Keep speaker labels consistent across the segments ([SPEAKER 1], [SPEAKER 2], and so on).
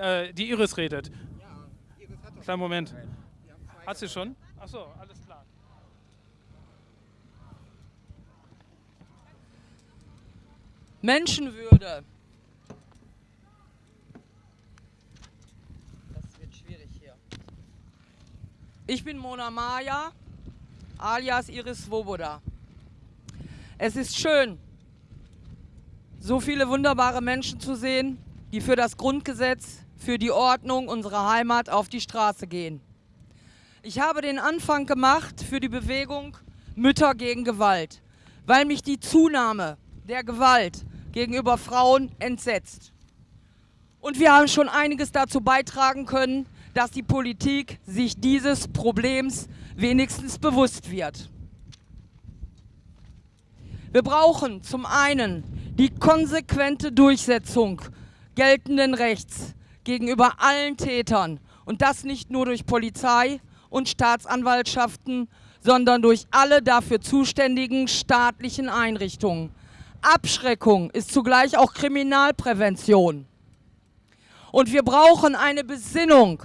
[SPEAKER 1] Äh, die Iris redet. Kleinen Moment. Hat sie schon? Achso, alles klar.
[SPEAKER 2] Menschenwürde. Das wird schwierig hier. Ich bin Mona Maya, alias Iris Svoboda. Es ist schön, so viele wunderbare Menschen zu sehen, die für das Grundgesetz, für die Ordnung unserer Heimat auf die Straße gehen. Ich habe den Anfang gemacht für die Bewegung Mütter gegen Gewalt, weil mich die Zunahme der Gewalt gegenüber Frauen entsetzt. Und wir haben schon einiges dazu beitragen können, dass die Politik sich dieses Problems wenigstens bewusst wird. Wir brauchen zum einen die konsequente Durchsetzung geltenden Rechts gegenüber allen Tätern und das nicht nur durch Polizei und Staatsanwaltschaften, sondern durch alle dafür zuständigen staatlichen Einrichtungen. Abschreckung ist zugleich auch Kriminalprävention. Und wir brauchen eine Besinnung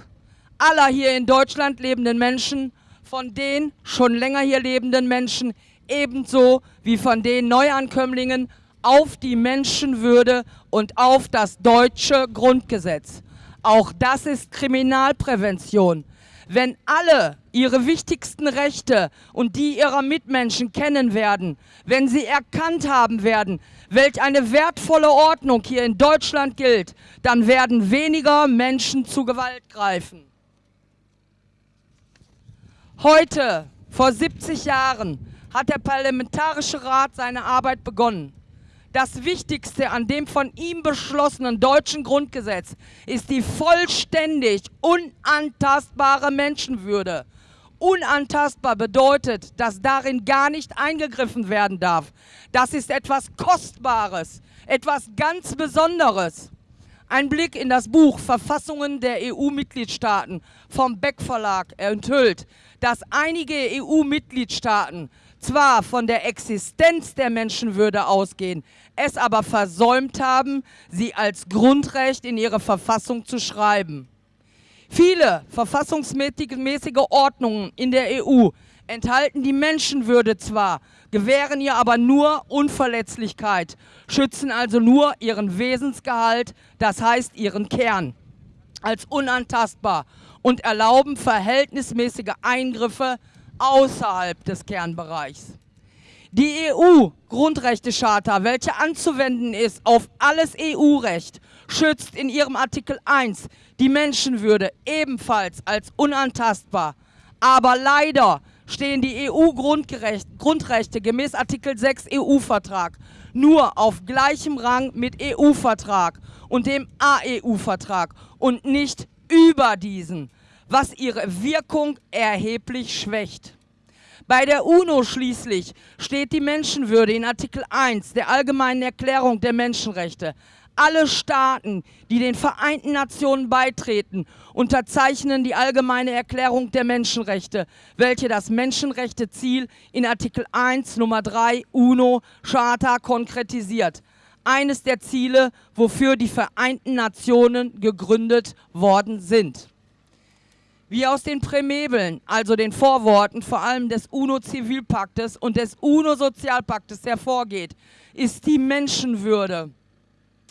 [SPEAKER 2] aller hier in Deutschland lebenden Menschen, von den schon länger hier lebenden Menschen, ebenso wie von den Neuankömmlingen auf die Menschenwürde und auf das deutsche Grundgesetz. Auch das ist Kriminalprävention. Wenn alle ihre wichtigsten Rechte und die ihrer Mitmenschen kennen werden, wenn sie erkannt haben werden, welch eine wertvolle Ordnung hier in Deutschland gilt, dann werden weniger Menschen zu Gewalt greifen. Heute, vor 70 Jahren, hat der Parlamentarische Rat seine Arbeit begonnen. Das Wichtigste an dem von ihm beschlossenen deutschen Grundgesetz ist die vollständig unantastbare Menschenwürde. Unantastbar bedeutet, dass darin gar nicht eingegriffen werden darf. Das ist etwas Kostbares, etwas ganz Besonderes. Ein Blick in das Buch Verfassungen der EU-Mitgliedstaaten vom Beck Verlag enthüllt, dass einige EU-Mitgliedstaaten zwar von der Existenz der Menschenwürde ausgehen, es aber versäumt haben, sie als Grundrecht in ihre Verfassung zu schreiben. Viele verfassungsmäßige Ordnungen in der EU enthalten die Menschenwürde zwar, gewähren ihr aber nur Unverletzlichkeit, schützen also nur ihren Wesensgehalt, das heißt ihren Kern, als unantastbar und erlauben verhältnismäßige Eingriffe außerhalb des Kernbereichs. Die EU-Grundrechtecharta, welche anzuwenden ist auf alles EU-Recht, schützt in ihrem Artikel 1 die Menschenwürde ebenfalls als unantastbar. Aber leider stehen die EU-Grundrechte gemäß Artikel 6 EU-Vertrag nur auf gleichem Rang mit EU-Vertrag und dem AEU-Vertrag und nicht über diesen was ihre Wirkung erheblich schwächt. Bei der UNO schließlich steht die Menschenwürde in Artikel 1 der Allgemeinen Erklärung der Menschenrechte. Alle Staaten, die den Vereinten Nationen beitreten, unterzeichnen die Allgemeine Erklärung der Menschenrechte, welche das Menschenrechteziel in Artikel 1 Nummer 3 UNO Charta konkretisiert. Eines der Ziele, wofür die Vereinten Nationen gegründet worden sind. Wie aus den Prämebeln, also den Vorworten vor allem des UNO-Zivilpaktes und des UNO-Sozialpaktes hervorgeht, ist die Menschenwürde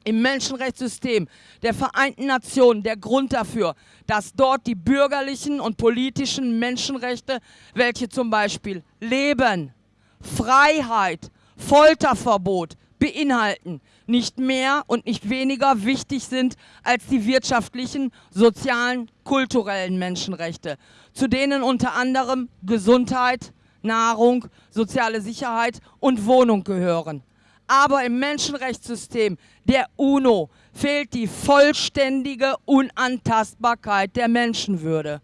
[SPEAKER 2] im Menschenrechtssystem der Vereinten Nationen der Grund dafür, dass dort die bürgerlichen und politischen Menschenrechte, welche zum Beispiel Leben, Freiheit, Folterverbot, beinhalten, nicht mehr und nicht weniger wichtig sind als die wirtschaftlichen, sozialen, kulturellen Menschenrechte, zu denen unter anderem Gesundheit, Nahrung, soziale Sicherheit und Wohnung gehören. Aber im Menschenrechtssystem der UNO fehlt die vollständige Unantastbarkeit der Menschenwürde.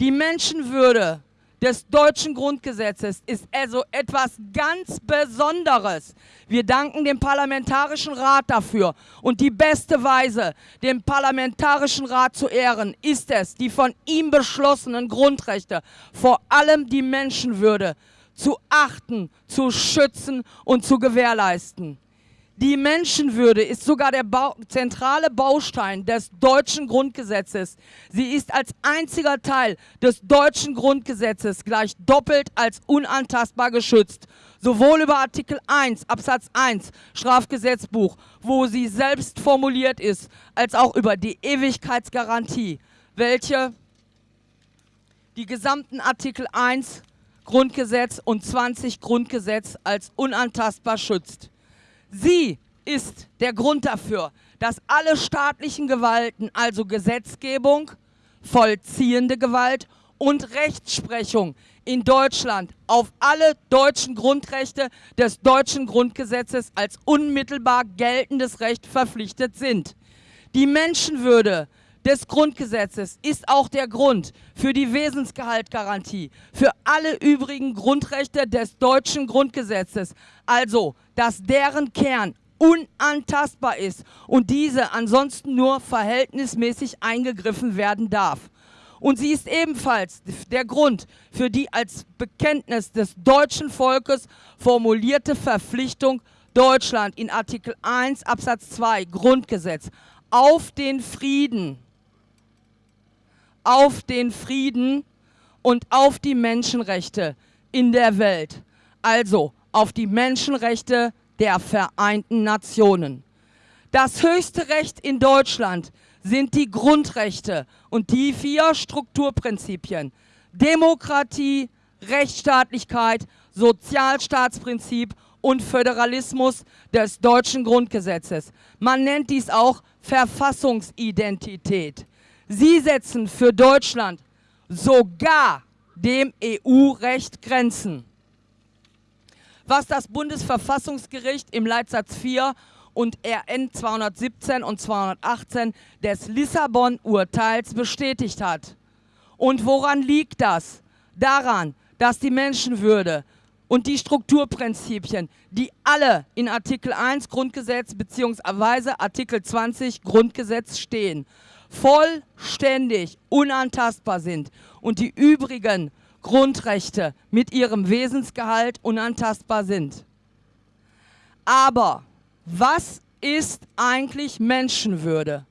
[SPEAKER 2] Die Menschenwürde des deutschen Grundgesetzes ist also etwas ganz Besonderes. Wir danken dem Parlamentarischen Rat dafür. Und die beste Weise, dem Parlamentarischen Rat zu ehren, ist es, die von ihm beschlossenen Grundrechte, vor allem die Menschenwürde, zu achten, zu schützen und zu gewährleisten. Die Menschenwürde ist sogar der Bau zentrale Baustein des deutschen Grundgesetzes. Sie ist als einziger Teil des deutschen Grundgesetzes gleich doppelt als unantastbar geschützt. Sowohl über Artikel 1 Absatz 1 Strafgesetzbuch, wo sie selbst formuliert ist, als auch über die Ewigkeitsgarantie, welche die gesamten Artikel 1 Grundgesetz und 20 Grundgesetz als unantastbar schützt. Sie ist der Grund dafür, dass alle staatlichen Gewalten, also Gesetzgebung, vollziehende Gewalt und Rechtsprechung in Deutschland auf alle deutschen Grundrechte des deutschen Grundgesetzes als unmittelbar geltendes Recht verpflichtet sind. Die Menschenwürde des Grundgesetzes ist auch der Grund für die Wesensgehaltgarantie, für alle übrigen Grundrechte des deutschen Grundgesetzes, also dass deren Kern unantastbar ist und diese ansonsten nur verhältnismäßig eingegriffen werden darf. Und sie ist ebenfalls der Grund für die als Bekenntnis des deutschen Volkes formulierte Verpflichtung Deutschland in Artikel 1 Absatz 2 Grundgesetz auf den Frieden auf den Frieden und auf die Menschenrechte in der Welt, also auf die Menschenrechte der Vereinten Nationen. Das höchste Recht in Deutschland sind die Grundrechte und die vier Strukturprinzipien Demokratie, Rechtsstaatlichkeit, Sozialstaatsprinzip und Föderalismus des deutschen Grundgesetzes. Man nennt dies auch Verfassungsidentität. Sie setzen für Deutschland sogar dem EU-Recht Grenzen. Was das Bundesverfassungsgericht im Leitsatz 4 und RN 217 und 218 des Lissabon-Urteils bestätigt hat. Und woran liegt das? Daran, dass die Menschenwürde und die Strukturprinzipien, die alle in Artikel 1 Grundgesetz bzw. Artikel 20 Grundgesetz stehen, vollständig unantastbar sind und die übrigen Grundrechte mit ihrem Wesensgehalt unantastbar sind. Aber was ist eigentlich Menschenwürde?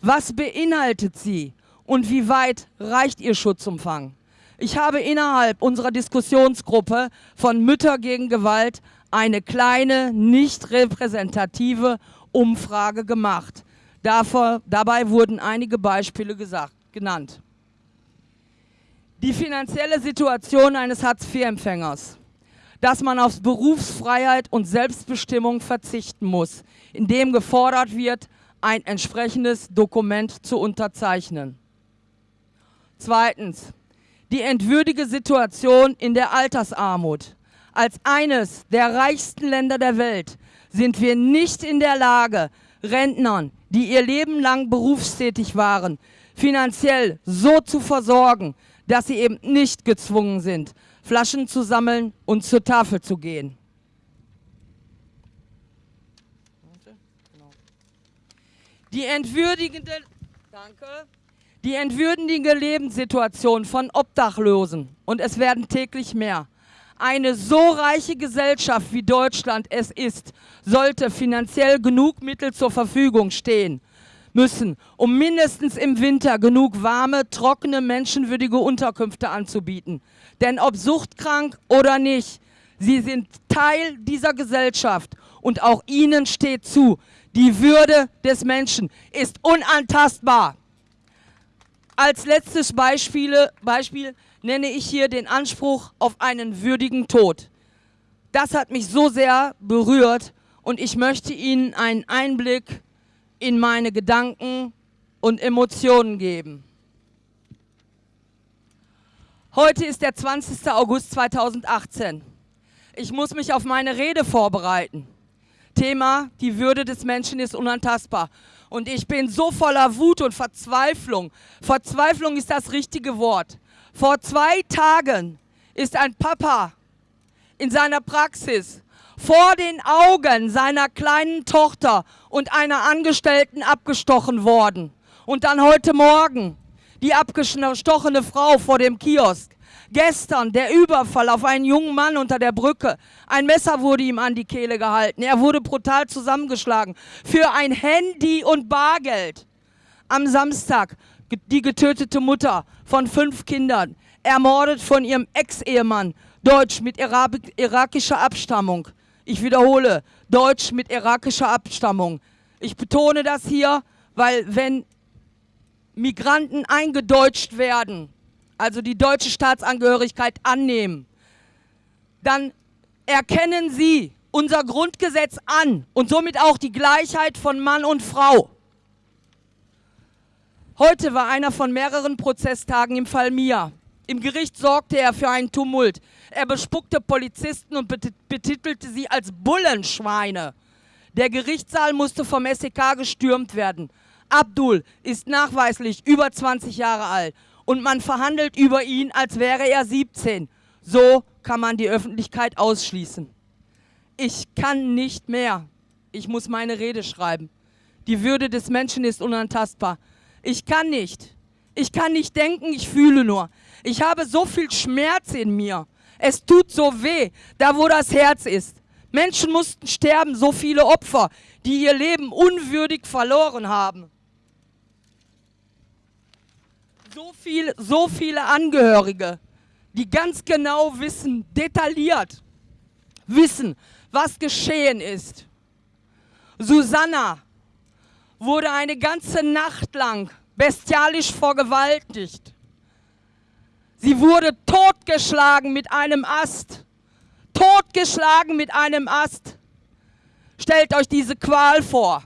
[SPEAKER 2] Was beinhaltet sie und wie weit reicht ihr Schutzumfang? Ich habe innerhalb unserer Diskussionsgruppe von Mütter gegen Gewalt eine kleine, nicht repräsentative Umfrage gemacht. Davor, dabei wurden einige Beispiele gesagt, genannt. Die finanzielle Situation eines Hartz-IV-Empfängers, dass man auf Berufsfreiheit und Selbstbestimmung verzichten muss, indem gefordert wird, ein entsprechendes Dokument zu unterzeichnen. Zweitens, die entwürdige Situation in der Altersarmut. Als eines der reichsten Länder der Welt sind wir nicht in der Lage, Rentnern die ihr Leben lang berufstätig waren, finanziell so zu versorgen, dass sie eben nicht gezwungen sind, Flaschen zu sammeln und zur Tafel zu gehen. Die entwürdigende, danke, die entwürdigende Lebenssituation von Obdachlosen, und es werden täglich mehr, eine so reiche Gesellschaft wie Deutschland es ist, sollte finanziell genug Mittel zur Verfügung stehen müssen, um mindestens im Winter genug warme, trockene, menschenwürdige Unterkünfte anzubieten. Denn ob suchtkrank oder nicht, sie sind Teil dieser Gesellschaft und auch ihnen steht zu, die Würde des Menschen ist unantastbar. Als letztes Beispiel, Beispiel nenne ich hier den Anspruch auf einen würdigen Tod. Das hat mich so sehr berührt und ich möchte Ihnen einen Einblick in meine Gedanken und Emotionen geben. Heute ist der 20. August 2018. Ich muss mich auf meine Rede vorbereiten. Thema, die Würde des Menschen ist unantastbar. Und ich bin so voller Wut und Verzweiflung. Verzweiflung ist das richtige Wort. Vor zwei Tagen ist ein Papa in seiner Praxis vor den Augen seiner kleinen Tochter und einer Angestellten abgestochen worden. Und dann heute Morgen die abgestochene Frau vor dem Kiosk. Gestern der Überfall auf einen jungen Mann unter der Brücke. Ein Messer wurde ihm an die Kehle gehalten. Er wurde brutal zusammengeschlagen für ein Handy und Bargeld. Am Samstag die getötete Mutter von fünf Kindern, ermordet von ihrem Ex-Ehemann, deutsch mit irakischer Abstammung. Ich wiederhole, deutsch mit irakischer Abstammung. Ich betone das hier, weil wenn Migranten eingedeutscht werden, also die deutsche Staatsangehörigkeit annehmen, dann erkennen sie unser Grundgesetz an und somit auch die Gleichheit von Mann und Frau. Heute war einer von mehreren Prozesstagen im Fall Mia. Im Gericht sorgte er für einen Tumult. Er bespuckte Polizisten und betitelte sie als Bullenschweine. Der Gerichtssaal musste vom SEK gestürmt werden. Abdul ist nachweislich über 20 Jahre alt und man verhandelt über ihn, als wäre er 17. So kann man die Öffentlichkeit ausschließen. Ich kann nicht mehr. Ich muss meine Rede schreiben. Die Würde des Menschen ist unantastbar. Ich kann nicht. Ich kann nicht denken, ich fühle nur. Ich habe so viel Schmerz in mir. Es tut so weh, da wo das Herz ist. Menschen mussten sterben, so viele Opfer, die ihr Leben unwürdig verloren haben. So, viel, so viele Angehörige, die ganz genau wissen, detailliert wissen, was geschehen ist. Susanna wurde eine ganze Nacht lang bestialisch vergewaltigt. Sie wurde totgeschlagen mit einem Ast. Totgeschlagen mit einem Ast. Stellt euch diese Qual vor.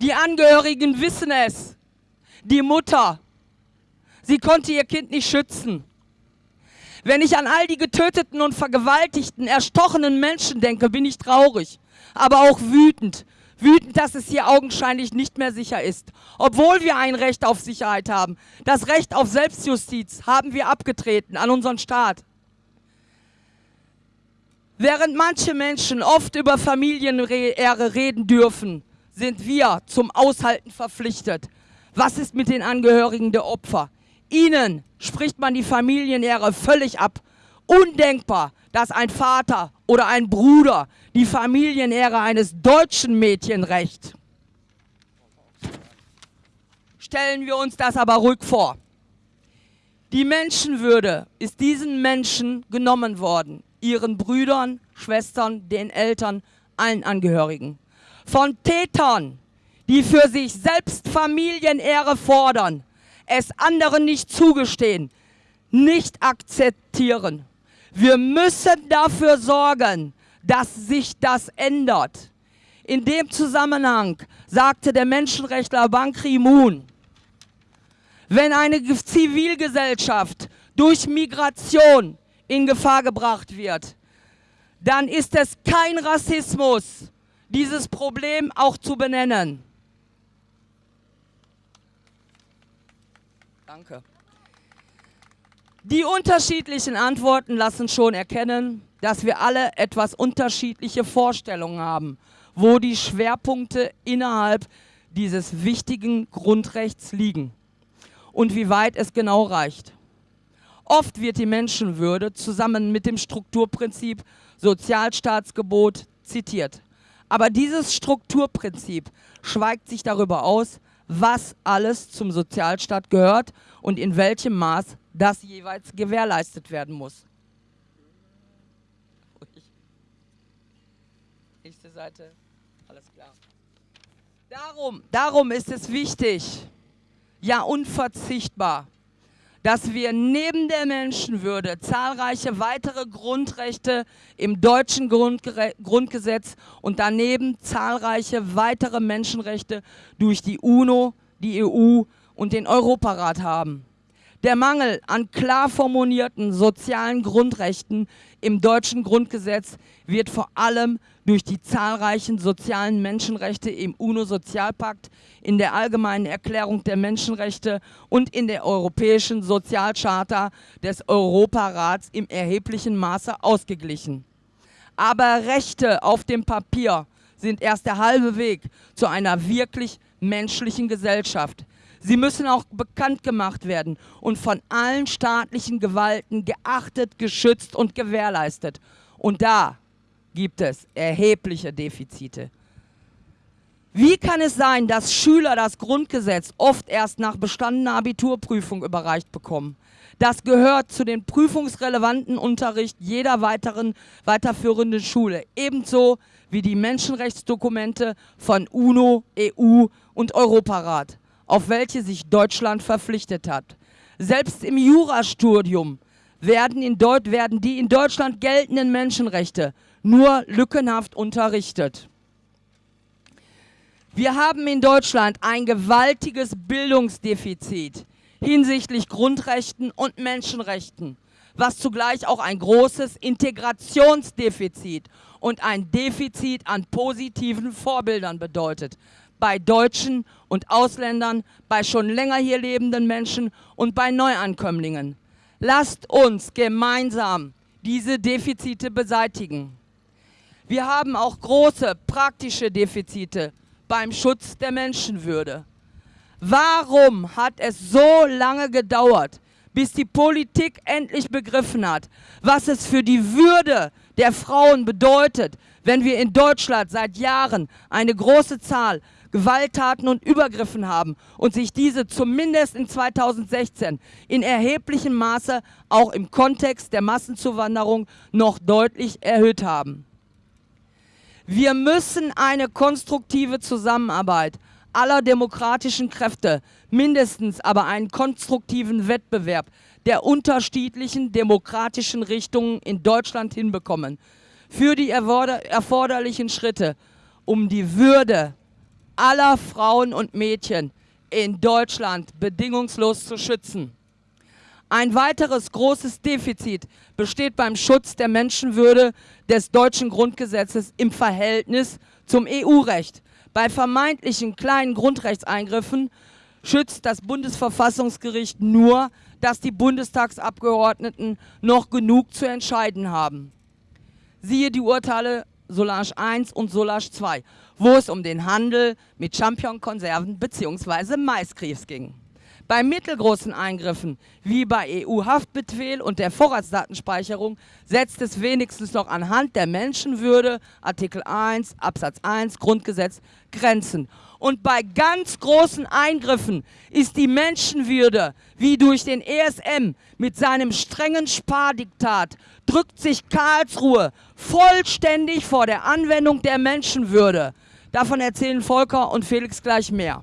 [SPEAKER 2] Die Angehörigen wissen es. Die Mutter. Sie konnte ihr Kind nicht schützen. Wenn ich an all die getöteten und vergewaltigten, erstochenen Menschen denke, bin ich traurig, aber auch wütend. Wütend, dass es hier augenscheinlich nicht mehr sicher ist. Obwohl wir ein Recht auf Sicherheit haben. Das Recht auf Selbstjustiz haben wir abgetreten an unseren Staat. Während manche Menschen oft über Familienehre reden dürfen, sind wir zum Aushalten verpflichtet. Was ist mit den Angehörigen der Opfer? Ihnen spricht man die Familienehre völlig ab. Undenkbar, dass ein Vater oder ein Bruder die Familienehre eines deutschen Mädchen rächt. Stellen wir uns das aber ruhig vor. Die Menschenwürde ist diesen Menschen genommen worden, ihren Brüdern, Schwestern, den Eltern, allen Angehörigen. Von Tätern, die für sich selbst Familienehre fordern, es anderen nicht zugestehen, nicht akzeptieren. Wir müssen dafür sorgen, dass sich das ändert. In dem Zusammenhang sagte der Menschenrechtler Ban Ki-moon, wenn eine Zivilgesellschaft durch Migration in Gefahr gebracht wird, dann ist es kein Rassismus, dieses Problem auch zu benennen. Danke. Die unterschiedlichen Antworten lassen schon erkennen, dass wir alle etwas unterschiedliche Vorstellungen haben, wo die Schwerpunkte innerhalb dieses wichtigen Grundrechts liegen und wie weit es genau reicht. Oft wird die Menschenwürde zusammen mit dem Strukturprinzip Sozialstaatsgebot zitiert. Aber dieses Strukturprinzip schweigt sich darüber aus, was alles zum Sozialstaat gehört und in welchem Maß das jeweils gewährleistet werden muss. Nächste Seite, alles klar. Darum, darum ist es wichtig, ja unverzichtbar, dass wir neben der Menschenwürde zahlreiche weitere Grundrechte im deutschen Grundge Grundgesetz und daneben zahlreiche weitere Menschenrechte durch die UNO, die EU und den Europarat haben. Der Mangel an klar formulierten sozialen Grundrechten im deutschen Grundgesetz wird vor allem durch die zahlreichen sozialen Menschenrechte im UNO-Sozialpakt, in der Allgemeinen Erklärung der Menschenrechte und in der Europäischen Sozialcharta des Europarats im erheblichen Maße ausgeglichen. Aber Rechte auf dem Papier sind erst der halbe Weg zu einer wirklich menschlichen Gesellschaft. Sie müssen auch bekannt gemacht werden und von allen staatlichen Gewalten geachtet, geschützt und gewährleistet. Und da gibt es erhebliche Defizite. Wie kann es sein, dass Schüler das Grundgesetz oft erst nach bestandener Abiturprüfung überreicht bekommen? Das gehört zu den prüfungsrelevanten Unterricht jeder weiteren weiterführenden Schule, ebenso wie die Menschenrechtsdokumente von UNO, EU und Europarat, auf welche sich Deutschland verpflichtet hat. Selbst im Jurastudium werden, in werden die in Deutschland geltenden Menschenrechte nur lückenhaft unterrichtet. Wir haben in Deutschland ein gewaltiges Bildungsdefizit hinsichtlich Grundrechten und Menschenrechten, was zugleich auch ein großes Integrationsdefizit und ein Defizit an positiven Vorbildern bedeutet. Bei Deutschen und Ausländern, bei schon länger hier lebenden Menschen und bei Neuankömmlingen. Lasst uns gemeinsam diese Defizite beseitigen. Wir haben auch große praktische Defizite beim Schutz der Menschenwürde. Warum hat es so lange gedauert, bis die Politik endlich begriffen hat, was es für die Würde der Frauen bedeutet, wenn wir in Deutschland seit Jahren eine große Zahl Gewalttaten und Übergriffen haben und sich diese zumindest in 2016 in erheblichem Maße auch im Kontext der Massenzuwanderung noch deutlich erhöht haben. Wir müssen eine konstruktive Zusammenarbeit aller demokratischen Kräfte, mindestens aber einen konstruktiven Wettbewerb der unterschiedlichen demokratischen Richtungen in Deutschland hinbekommen. Für die erforderlichen Schritte, um die Würde aller Frauen und Mädchen in Deutschland bedingungslos zu schützen. Ein weiteres großes Defizit besteht beim Schutz der Menschenwürde des deutschen Grundgesetzes im Verhältnis zum EU-Recht. Bei vermeintlichen kleinen Grundrechtseingriffen schützt das Bundesverfassungsgericht nur, dass die Bundestagsabgeordneten noch genug zu entscheiden haben. Siehe die Urteile Solange 1 und Solange 2, wo es um den Handel mit Champignonkonserven bzw. Maiskrebs ging. Bei mittelgroßen Eingriffen, wie bei EU-Haftbefehl und der Vorratsdatenspeicherung, setzt es wenigstens noch anhand der Menschenwürde, Artikel 1, Absatz 1, Grundgesetz, Grenzen. Und bei ganz großen Eingriffen ist die Menschenwürde, wie durch den ESM mit seinem strengen Spardiktat, drückt sich Karlsruhe vollständig vor der Anwendung der Menschenwürde. Davon erzählen Volker und Felix gleich mehr.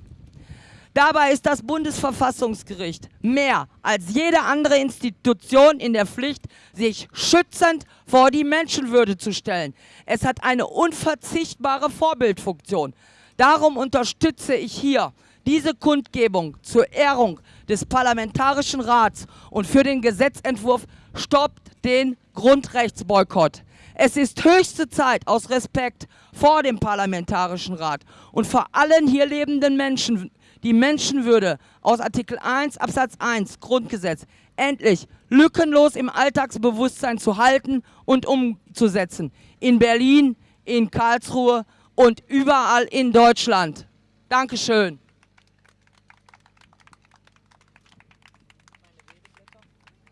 [SPEAKER 2] Dabei ist das Bundesverfassungsgericht mehr als jede andere Institution in der Pflicht, sich schützend vor die Menschenwürde zu stellen. Es hat eine unverzichtbare Vorbildfunktion. Darum unterstütze ich hier diese Kundgebung zur Ehrung des Parlamentarischen Rats und für den Gesetzentwurf stoppt den Grundrechtsboykott. Es ist höchste Zeit, aus Respekt vor dem Parlamentarischen Rat und vor allen hier lebenden Menschen die Menschenwürde aus Artikel 1 Absatz 1 Grundgesetz endlich lückenlos im Alltagsbewusstsein zu halten und umzusetzen. In Berlin, in Karlsruhe und überall in Deutschland. Dankeschön.